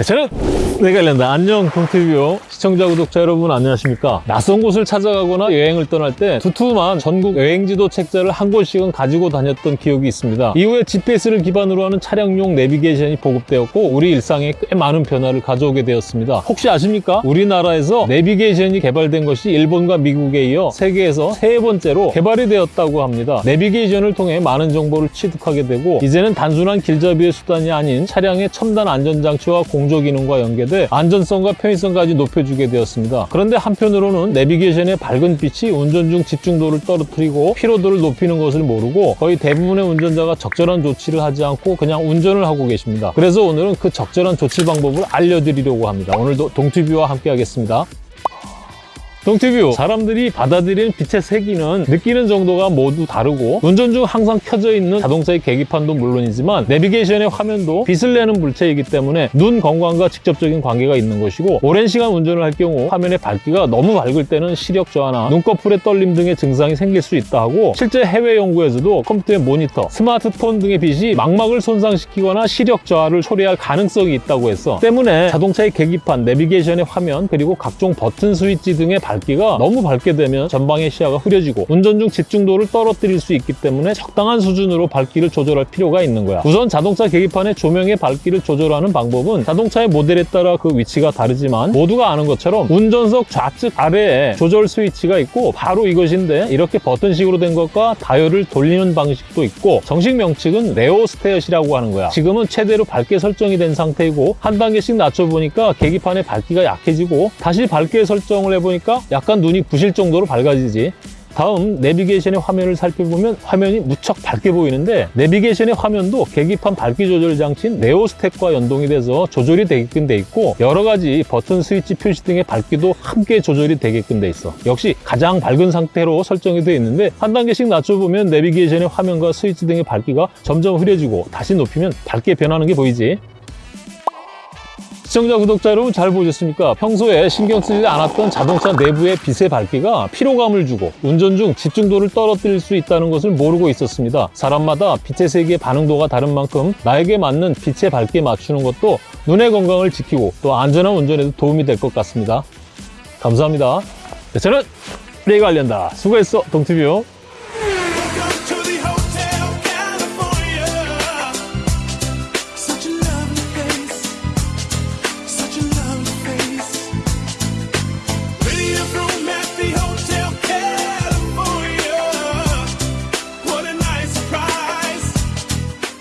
네, 저는 내가 관련다. 안녕 동티뷰 시청자 구독자 여러분 안녕하십니까? 낯선 곳을 찾아가거나 여행을 떠날 때 두툼한 전국 여행지도 책자를 한 권씩은 가지고 다녔던 기억이 있습니다. 이후에 GPS를 기반으로 하는 차량용 내비게이션이 보급되었고 우리 일상에 꽤 많은 변화를 가져오게 되었습니다. 혹시 아십니까? 우리나라에서 내비게이션이 개발된 것이 일본과 미국에 이어 세계에서 세 번째로 개발이 되었다고 합니다. 내비게이션을 통해 많은 정보를 취득하게 되고 이제는 단순한 길잡이의 수단이 아닌 차량의 첨단 안전장치와 공조 기능과 연계돼 안전성과 편의성까지 높여주게 되었습니다. 그런데 한편으로는 내비게이션의 밝은 빛이 운전 중 집중도를 떨어뜨리고 피로도를 높이는 것을 모르고 거의 대부분의 운전자가 적절한 조치를 하지 않고 그냥 운전을 하고 계십니다. 그래서 오늘은 그 적절한 조치 방법을 알려드리려고 합니다. 오늘도 동티뷰와 함께 하겠습니다. 동티뷰 사람들이 받아들이는 빛의 세기는 느끼는 정도가 모두 다르고 운전 중 항상 켜져 있는 자동차의 계기판도 물론이지만 내비게이션의 화면도 빛을 내는 물체이기 때문에 눈 건강과 직접적인 관계가 있는 것이고 오랜 시간 운전을 할 경우 화면의 밝기가 너무 밝을 때는 시력 저하나 눈꺼풀의 떨림 등의 증상이 생길 수 있다 하고 실제 해외 연구에서도 컴퓨터의 모니터, 스마트폰 등의 빛이 망막을 손상시키거나 시력 저하를 초래할 가능성이 있다고 했어. 때문에 자동차의 계기판, 내비게이션의 화면 그리고 각종 버튼 스위치 등의 밝기가 너무 밝게 되면 전방의 시야가 흐려지고 운전 중 집중도를 떨어뜨릴 수 있기 때문에 적당한 수준으로 밝기를 조절할 필요가 있는 거야. 우선 자동차 계기판의 조명의 밝기를 조절하는 방법은 자동차의 모델에 따라 그 위치가 다르지만 모두가 아는 것처럼 운전석 좌측 아래에 조절 스위치가 있고 바로 이것인데 이렇게 버튼식으로 된 것과 다이얼을 돌리는 방식도 있고 정식 명칭은 레오스테엇이라고 하는 거야. 지금은 최대로 밝게 설정이 된 상태이고 한 단계씩 낮춰보니까 계기판의 밝기가 약해지고 다시 밝게 설정을 해보니까 약간 눈이 부실 정도로 밝아지지. 다음 내비게이션의 화면을 살펴보면 화면이 무척 밝게 보이는데 내비게이션의 화면도 계기판 밝기 조절 장치인 네오스택과 연동이 돼서 조절이 되게끔 돼 있고 여러 가지 버튼 스위치 표시 등의 밝기도 함께 조절이 되게끔 돼 있어. 역시 가장 밝은 상태로 설정이 되어 있는데 한 단계씩 낮춰보면 내비게이션의 화면과 스위치 등의 밝기가 점점 흐려지고 다시 높이면 밝게 변하는 게 보이지 시청자, 구독자 여러분 잘 보셨습니까? 평소에 신경 쓰지 않았던 자동차 내부의 빛의 밝기가 피로감을 주고 운전 중 집중도를 떨어뜨릴 수 있다는 것을 모르고 있었습니다. 사람마다 빛의 세기의 반응도가 다른 만큼 나에게 맞는 빛의 밝기에 맞추는 것도 눈의 건강을 지키고 또 안전한 운전에도 도움이 될 것 같습니다. 감사합니다. 네, 저는 내가 알련다. 수고했어, 동티뷰.